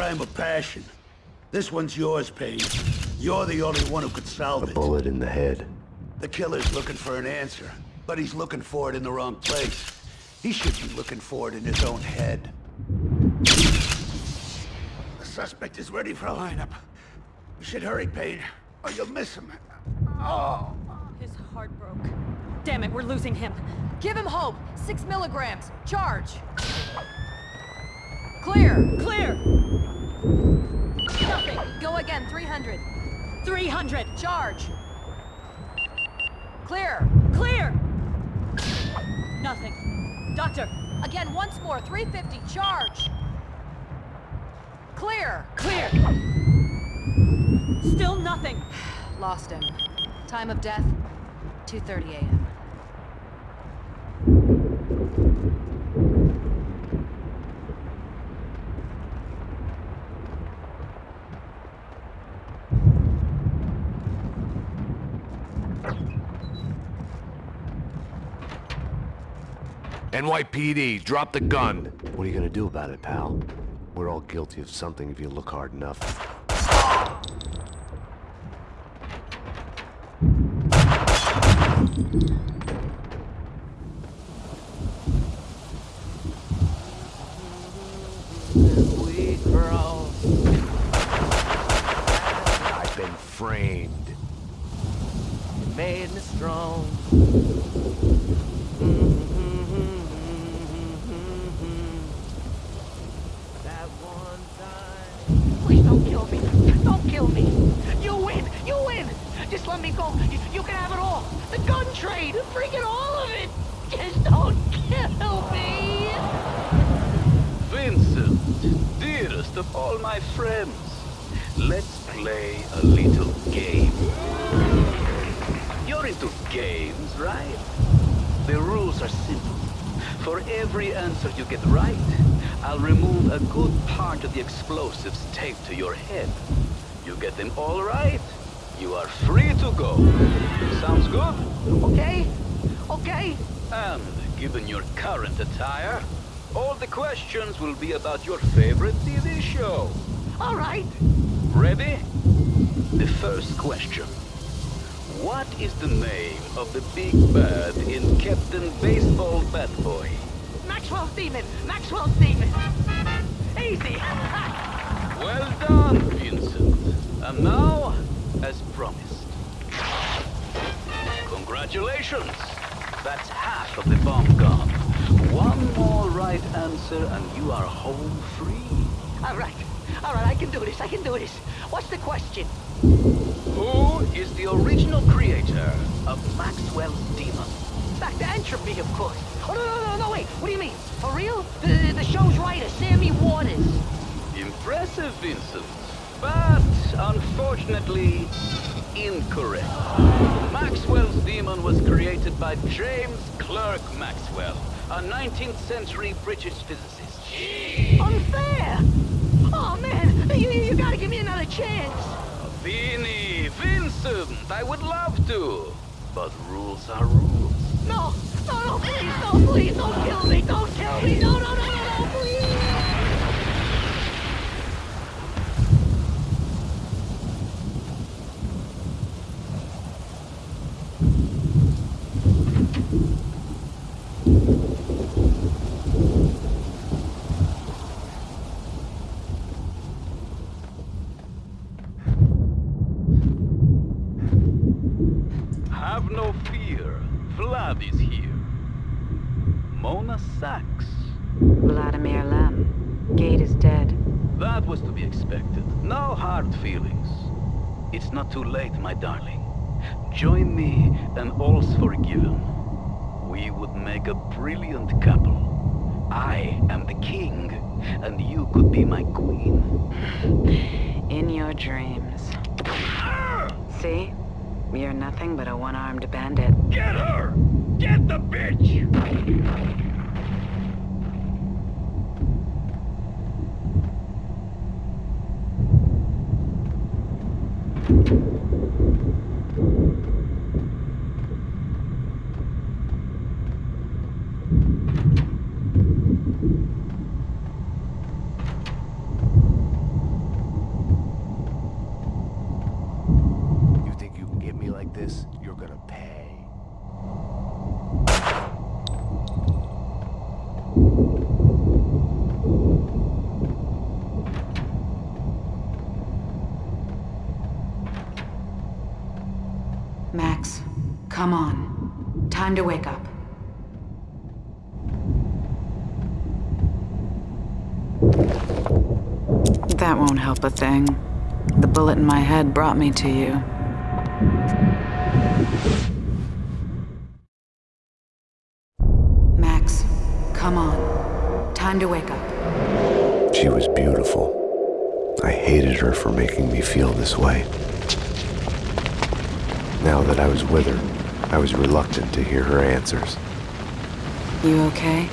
crime of passion. This one's yours, Payne. You're the only one who could solve it. A it. bullet in the head. The killer's looking for an answer, but he's looking for it in the wrong place. He should be looking for it in his own head. The suspect is ready for a lineup. You should hurry, Payne, or you'll miss him. Oh. His heart broke. Damn it, we're losing him. Give him hope. Six milligrams. Charge. Clear. Clear! Nothing. Go again. 300. 300. Charge. Clear. Clear! Nothing. Doctor, Again, once more. 350. Charge. Clear. clear! Still nothing. Lost him. Time of death, 2.30 a.m. NYPD, drop the gun. What are you gonna do about it, pal? We're all guilty of something if you look hard enough. we grow. I've been framed. You made me strong. That one time. Please don't kill me. Don't kill me. You win. You win. Just let me go. You, you can have it all. The gun trade. Freaking all of it. Just don't kill me. Vincent, dearest of all my friends, let's play a little game. You're into games, right? The rules are simple. For every answer you get right, I'll remove a good part of the explosives taped to your head. You get them all right, you are free to go. Sounds good? Okay? Okay? And given your current attire, all the questions will be about your favorite TV show. All right. Ready? The first question. What is the name of the big bad in Captain Baseball Bat Boy? Maxwell's demon. Maxwell demon. Easy. Well done, Vincent. And now, as promised. Congratulations. That's half of the bomb gone. One more right answer and you are home free. all right. All right. I can do this. I can do this. What's the question? Who is the original creator of Maxwell's Demon? Back to entropy, of course. Oh, no, no, no, no, wait. What do you mean? For real? The, the show's writer, Sammy Waters. Impressive, Vincent. But, unfortunately, incorrect. Maxwell's demon was created by James Clerk Maxwell, a 19th century British physicist. Unfair! Oh, man. You, you gotta give me another chance. Vinny, Vincent, I would love to. But rules are rules. No, no, no, please, no, please, don't kill me, don't kill me, no, no, no, no, Have no fear. Vlad is here. Mona Sax. Vladimir Lem. Gate is dead. That was to be expected. No hard feelings. It's not too late, my darling. Join me and all's forgiven. We would make a brilliant couple. I am the king, and you could be my queen. In your dreams. See? You're nothing but a one-armed bandit. Get her! Get the bitch! Come on. Time to wake up. That won't help a thing. The bullet in my head brought me to you. Max, come on. Time to wake up. She was beautiful. I hated her for making me feel this way. Now that I was with her, I was reluctant to hear her answers. You okay?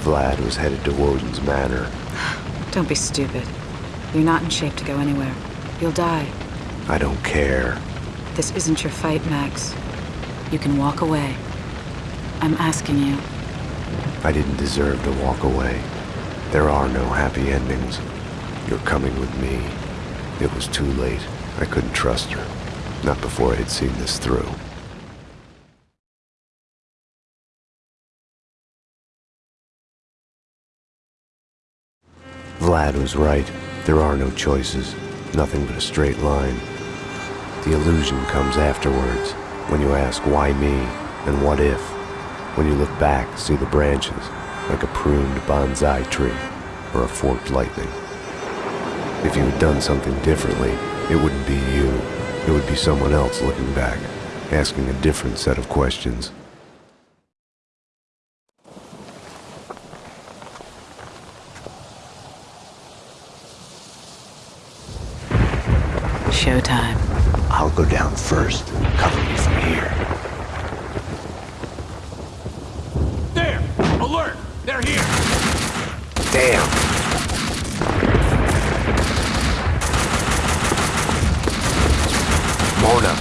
Vlad was headed to Woden's Manor. Don't be stupid. You're not in shape to go anywhere. You'll die. I don't care. This isn't your fight, Max. You can walk away. I'm asking you. I didn't deserve to walk away. There are no happy endings. You're coming with me. It was too late. I couldn't trust her. Not before I had seen this through. Vlad was right. There are no choices. Nothing but a straight line. The illusion comes afterwards, when you ask why me and what if. When you look back, see the branches, like a pruned bonsai tree or a forked lightning. If you had done something differently, it wouldn't be you. It would be someone else looking back, asking a different set of questions. Showtime. I'll go down first. Cover me from here. There! Alert! They're here! Damn! Mona!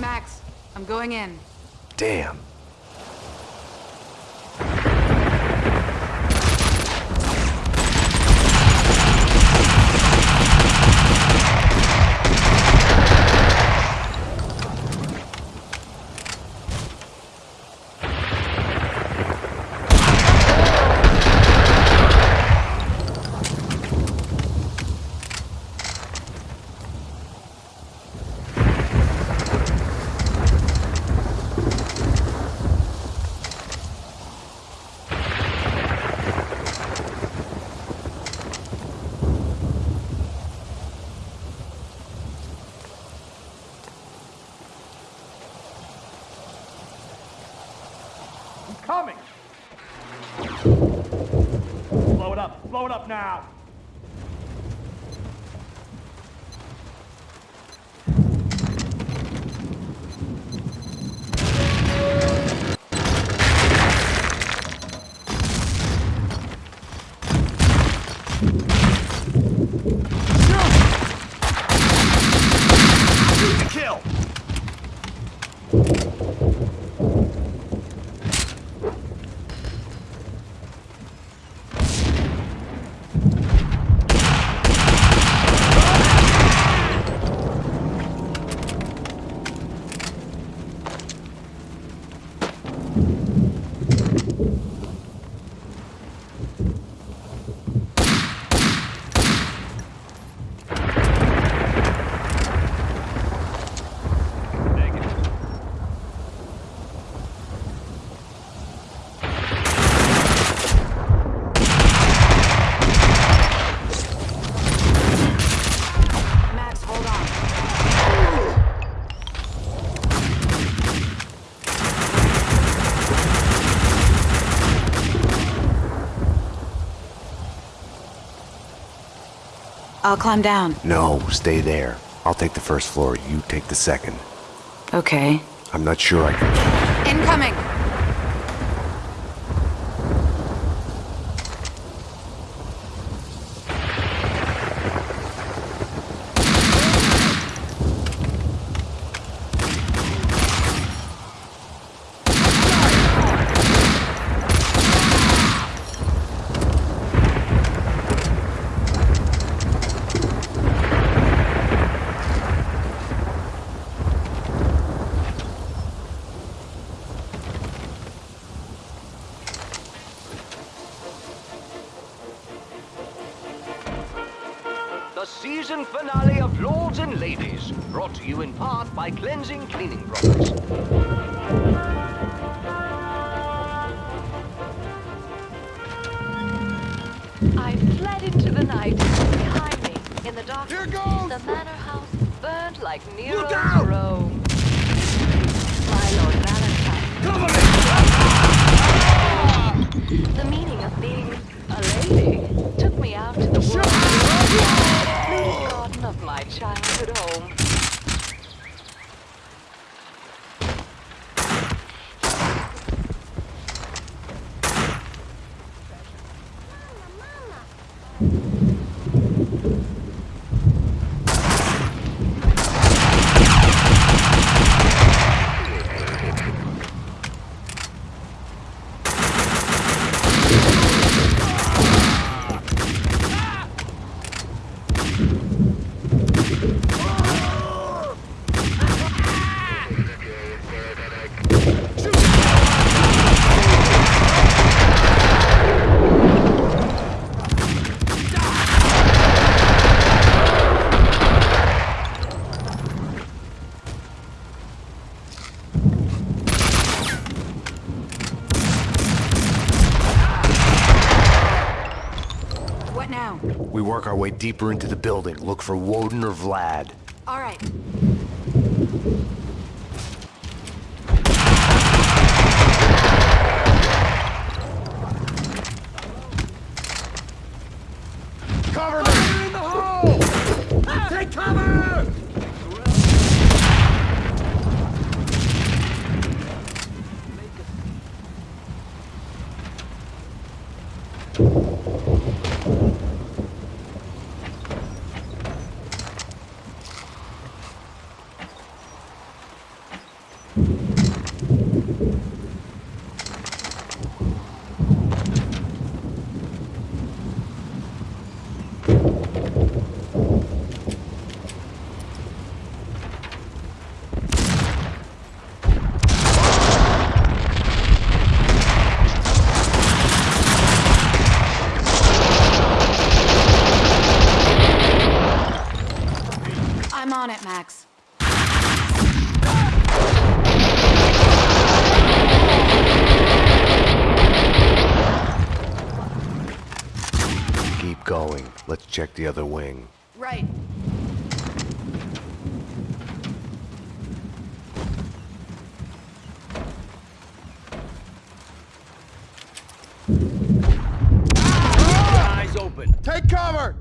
Max, I'm going in. Damn. Coming! Blow it up! Blow it up now! Shoot to kill! Max, hold on. I'll climb down. No, stay there. I'll take the first floor, you take the second. Okay. I'm not sure I can... Incoming! The season finale of Lords and Ladies, brought to you in part by Cleansing Cleaning Products. I fled into the night. Behind me, in the darkness, Here goes! the manor house burned like Nero's Rome. My Lord Valentine. Cover me! The meaning of being a lady took me out to the world. Garden of my childhood home. What now? We work our way deeper into the building, look for Woden or Vlad. All right. Cover me! in the hole! Take cover! I'm on it, Max. Keep going. Let's check the other wing. Right. Eyes open. Take cover!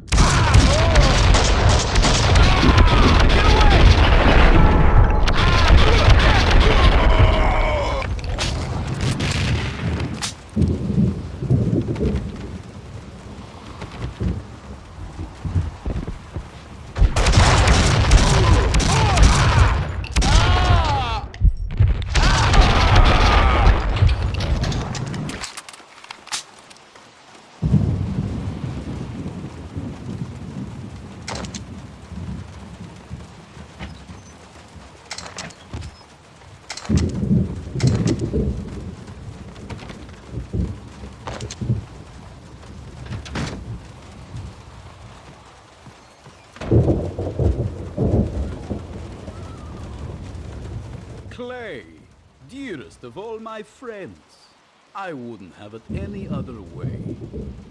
Clay, dearest of all my friends. I wouldn't have it any other way.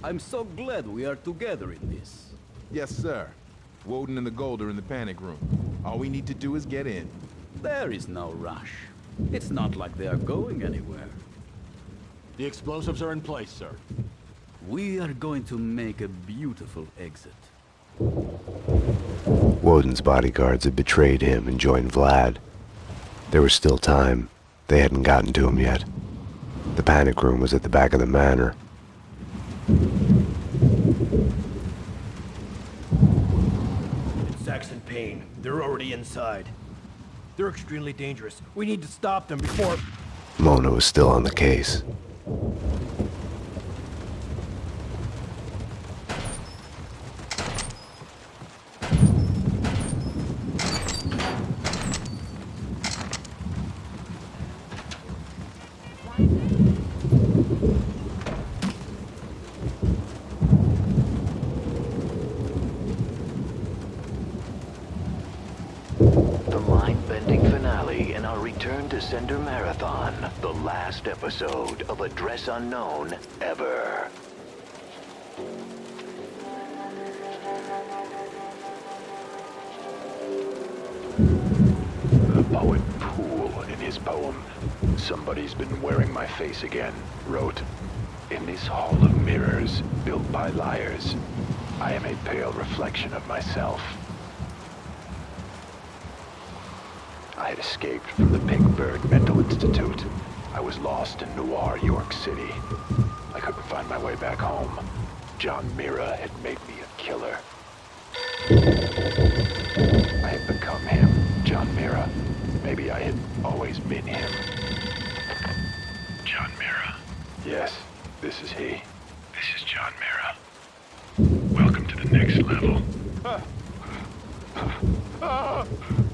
I'm so glad we are together in this. Yes, sir. Woden and the Gold are in the panic room. All we need to do is get in. There is no rush. It's not like they are going anywhere. The explosives are in place, sir. We are going to make a beautiful exit. Woden's bodyguards had betrayed him and joined Vlad. There was still time. They hadn't gotten to him yet. The panic room was at the back of the manor. It's Sax and Payne. They're already inside. They're extremely dangerous. We need to stop them before... Mona was still on the case. Descender Marathon, the last episode of Address Unknown ever. The poet Poole, in his poem, Somebody's Been Wearing My Face Again, wrote, In this hall of mirrors, built by liars, I am a pale reflection of myself. I had escaped from the Pink Bird Mental Institute. I was lost in Noir, York City. I couldn't find my way back home. John Mirra had made me a killer. I had become him, John Mirra. Maybe I had always been him. John Mirra. Yes, this is he. This is John Mirra. Welcome to the next level.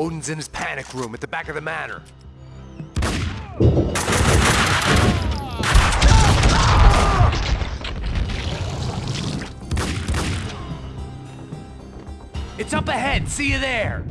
Woden's in his panic room at the back of the manor. It's up ahead. See you there.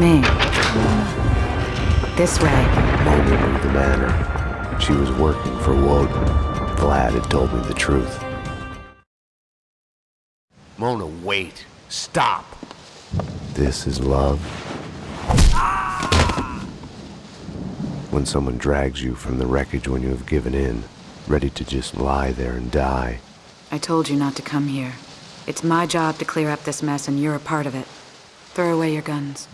Me. This way. Mona knew the manor. She was working for Woden. Vlad had told me the truth. Mona, wait. Stop. This is love. When someone drags you from the wreckage when you have given in, ready to just lie there and die. I told you not to come here. It's my job to clear up this mess, and you're a part of it. Throw away your guns.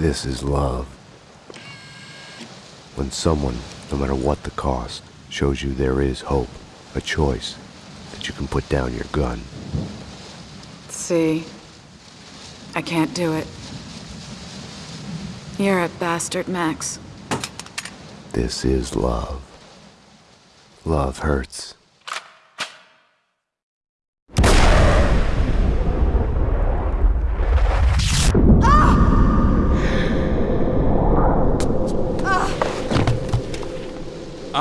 This is love. When someone, no matter what the cost, shows you there is hope, a choice, that you can put down your gun. See? I can't do it. You're a bastard, Max. This is love. Love hurts.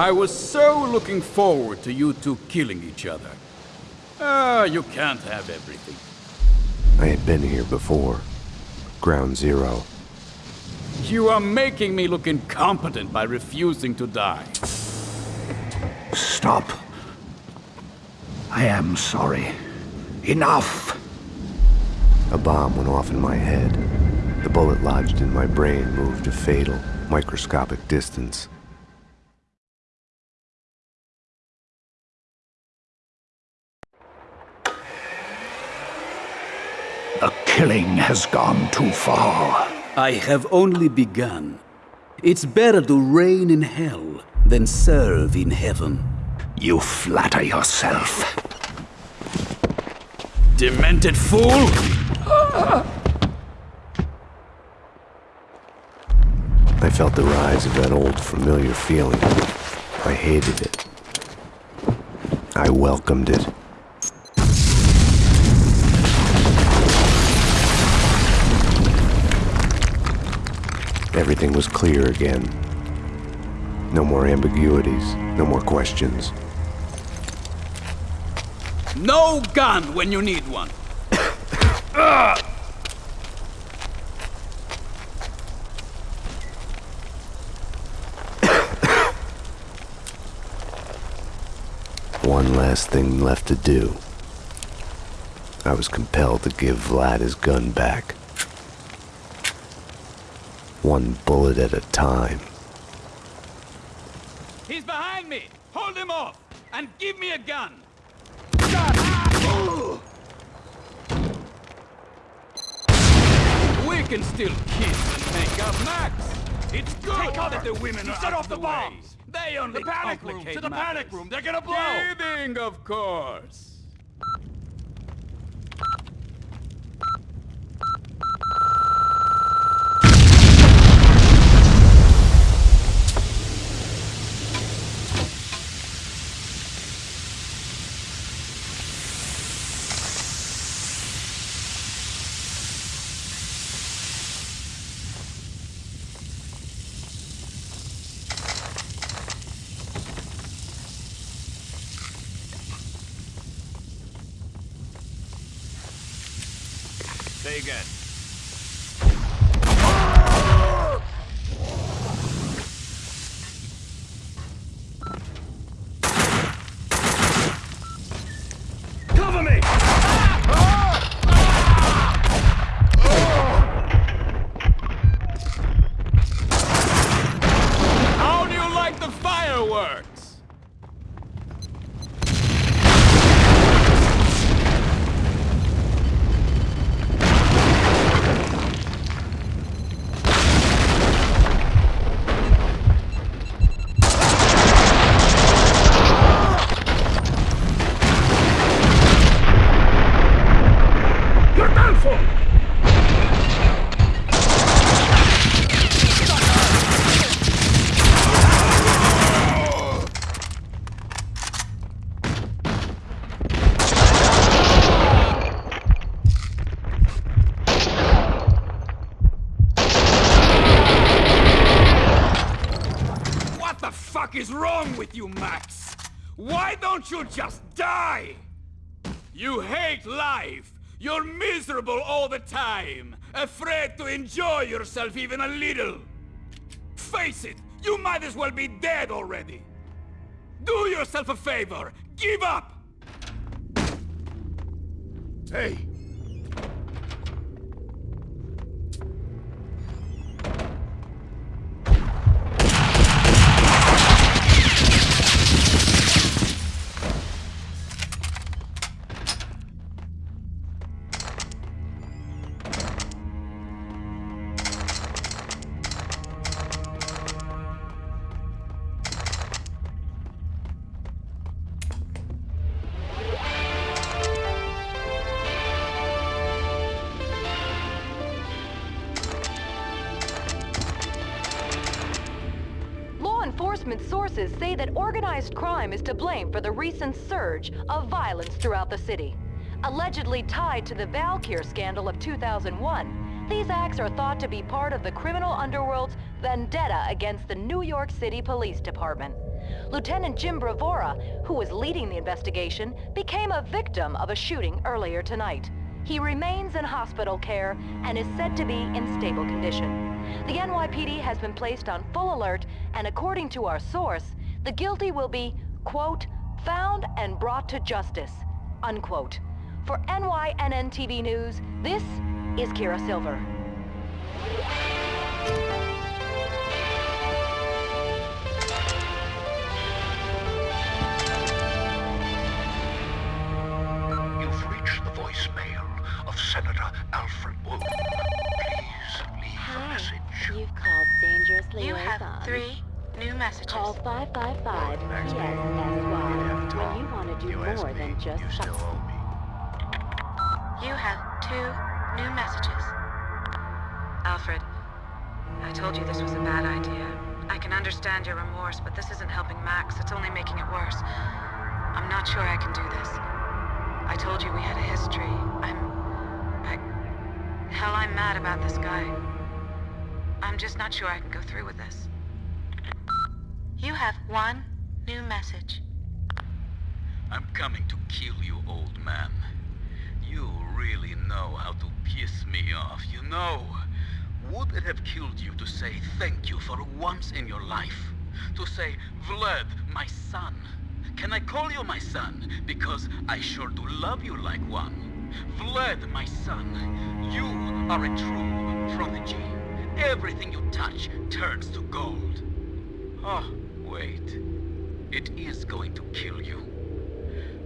I was so looking forward to you two killing each other. Ah, you can't have everything. I had been here before. Ground Zero. You are making me look incompetent by refusing to die. Stop. I am sorry. Enough! A bomb went off in my head. The bullet lodged in my brain moved a fatal, microscopic distance. The killing has gone too far. I have only begun. It's better to reign in hell than serve in heaven. You flatter yourself. Demented fool! I felt the rise of that old familiar feeling. I hated it. I welcomed it. Everything was clear again. No more ambiguities, no more questions. No gun when you need one. One last thing left to do. I was compelled to give Vlad his gun back. One bullet at a time. He's behind me! Hold him off! And give me a gun! We can still kiss and make up, Max! It's good that the women are Set off the way. bombs! They only The panic room! To the panic room! They're gonna blow! Kidding, of course. Miserable all the time. Afraid to enjoy yourself even a little. Face it, you might as well be dead already. Do yourself a favor. Give up. Hey, sources say that organized crime is to blame for the recent surge of violence throughout the city. Allegedly tied to the Valkyr scandal of 2001, these acts are thought to be part of the criminal underworld's vendetta against the New York City Police Department. Lieutenant Jim Bravura, who was leading the investigation, became a victim of a shooting earlier tonight. He remains in hospital care and is said to be in stable condition. The NYPD has been placed on full alert, and according to our source, the guilty will be, quote, found and brought to justice, unquote. For NYNN TV News, this is Kira Silver. More than just You have two new messages. Alfred, I told you this was a bad idea. I can understand your remorse, but this isn't helping Max. It's only making it worse. I'm not sure I can do this. I told you we had a history. I'm... I... Hell, I'm mad about this guy. I'm just not sure I can go through with this. You have one new message. I'm coming to kill you, old man. You really know how to piss me off, you know. Would it have killed you to say thank you for once in your life? To say, Vlad, my son. Can I call you my son? Because I sure do love you like one. Vlad, my son, you are a true prodigy. Everything you touch turns to gold. Oh, wait. It is going to kill you.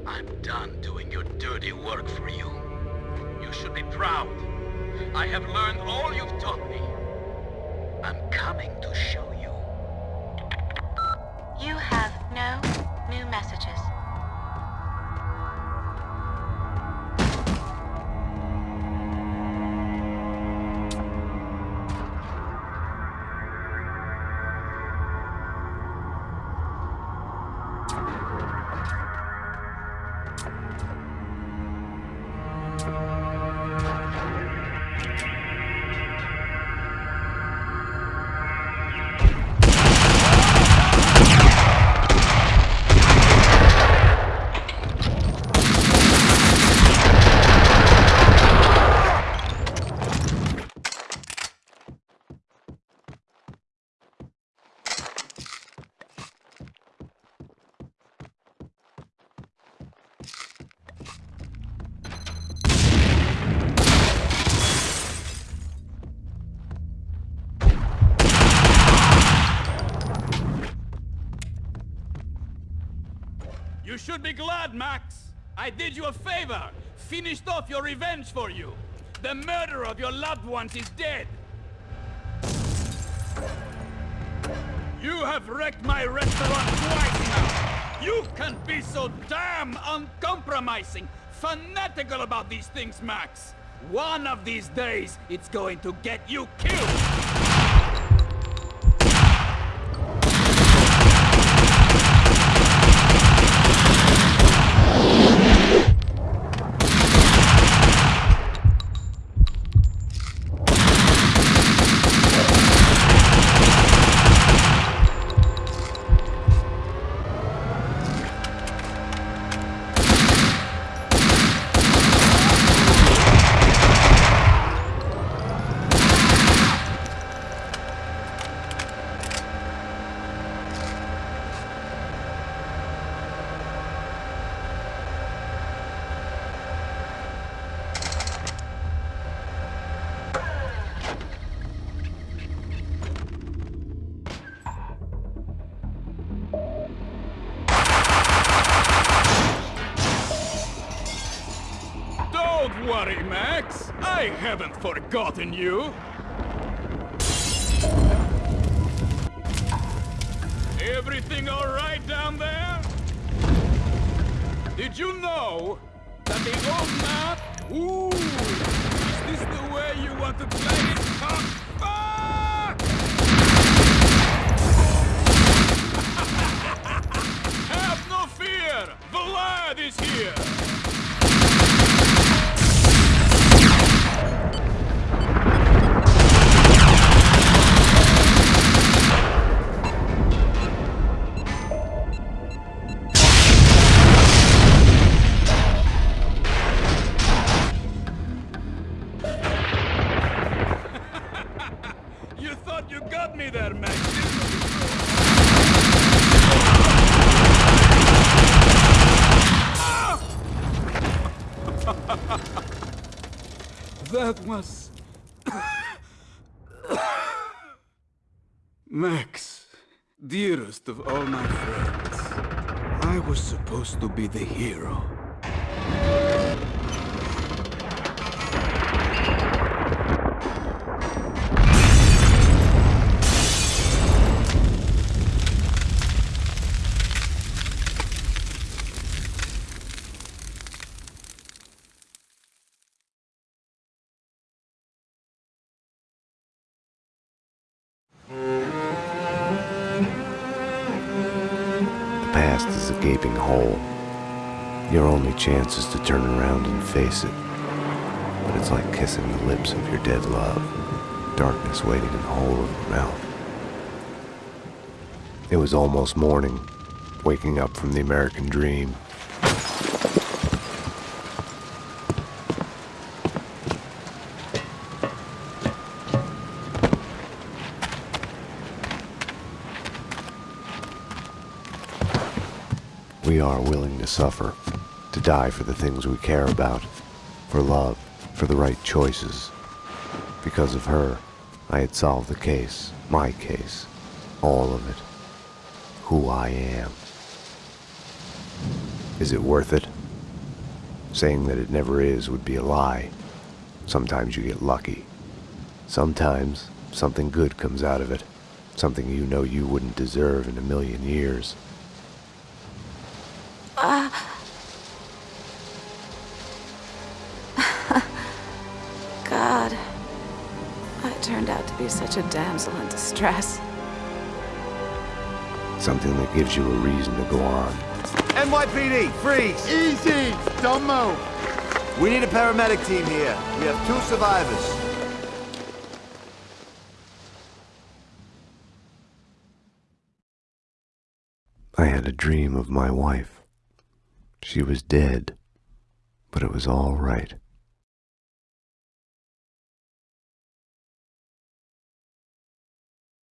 I'm done doing your dirty work for you. You should be proud. I have learned all you've taught me. I'm coming to show you. You have no new messages. Glad, Max. I did you a favor. Finished off your revenge for you. The murderer of your loved ones is dead. You have wrecked my restaurant twice now. You can't be so damn uncompromising, fanatical about these things, Max. One of these days, it's going to get you killed. Forgotten you. Everything all right down there? Did you know that the old man... Ooh! Is this the way you want to play it? Fuck! Fuck! Have no fear! Vlad is here! Of all my friends, I was supposed to be the hero. Only chance is to turn around and face it. But it's like kissing the lips of your dead love. Darkness waiting in the hole of your mouth. It was almost morning, waking up from the American dream. We are willing to suffer, to die for the things we care about, for love, for the right choices. Because of her, I had solved the case, my case, all of it, who I am. Is it worth it? Saying that it never is would be a lie. Sometimes you get lucky. Sometimes something good comes out of it, something you know you wouldn't deserve in a million years. Such a damsel in distress. Something that gives you a reason to go on. NYPD, freeze! Easy! Don't move! We need a paramedic team here. We have two survivors. I had a dream of my wife. She was dead, but it was all right.